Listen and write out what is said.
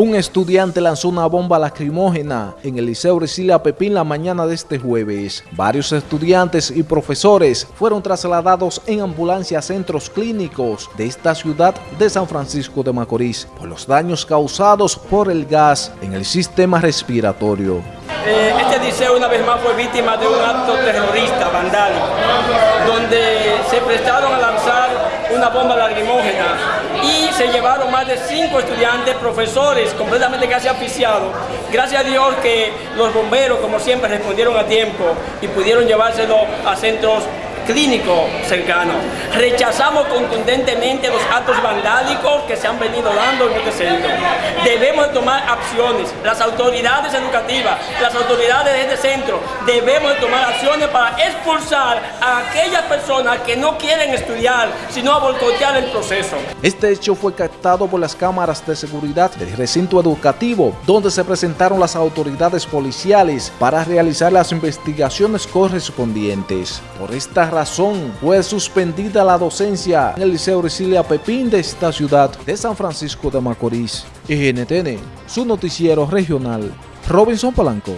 Un estudiante lanzó una bomba lacrimógena en el Liceo Resilia Pepín la mañana de este jueves. Varios estudiantes y profesores fueron trasladados en ambulancia a centros clínicos de esta ciudad de San Francisco de Macorís por los daños causados por el gas en el sistema respiratorio. Eh, este liceo una vez más fue víctima de un acto terrorista vandálico, donde se prestaron a lanzar una bomba lacrimógena se llevaron más de cinco estudiantes, profesores completamente casi aficiados. Gracias a Dios que los bomberos, como siempre, respondieron a tiempo y pudieron llevárselo a centros clínico cercano. Rechazamos contundentemente los actos vandálicos que se han venido dando en este centro. Debemos tomar acciones. Las autoridades educativas, las autoridades de este centro, debemos tomar acciones para expulsar a aquellas personas que no quieren estudiar, sino a boicotear el proceso. Este hecho fue captado por las cámaras de seguridad del recinto educativo, donde se presentaron las autoridades policiales para realizar las investigaciones correspondientes. Por esta razón, fue suspendida la docencia en el Liceo Resilia Pepín de esta ciudad de San Francisco de Macorís. NTN, su noticiero regional, Robinson Palanco.